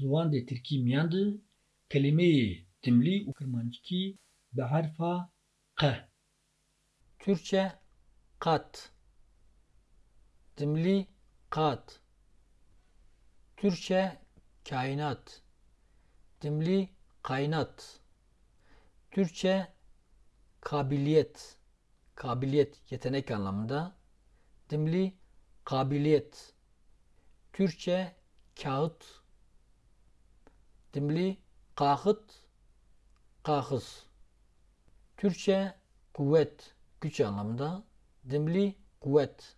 ziwan dê Tirkî miyan de kelimeyê dimlî û kirmancikî bi herfa q. Türkçe kat. Dimli kat. Türkçe kainat. Dimli kainat. Türkçe kabiliyet. Kabiliyet yetenek anlamında. Dimli kabiliyet. Türkçe kağıt. Dimli kağıt. Kağız. Türkçe kuvvet. Güç anlamında. Dimli kuvvet.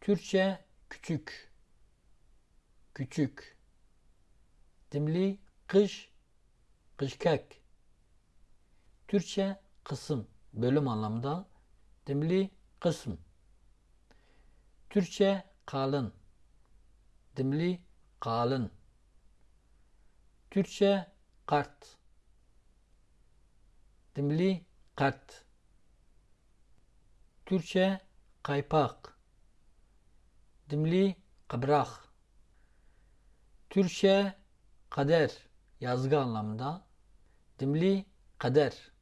Türkçe küçük. Küçük. Dimli kış. Kışkek. Türkçe kısım. Bölüm anlamında. Dimli kısım. Türkçe kalın. Dimli kalın. Türkçe kart. Dimli kart. Türkçe kaypak. Dimli kıbrak. Türkçe kader. Yazgı anlamında. Dimli kader.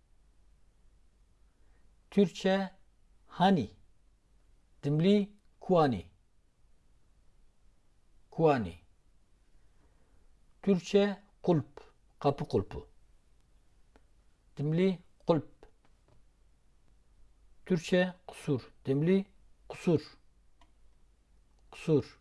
Türkçe hani. Dimli kuani. Kuani. Türkçe kulp. Kapı kulpu. Dimli kulp. Türkçe kusur. Dimli kusur. Kusur.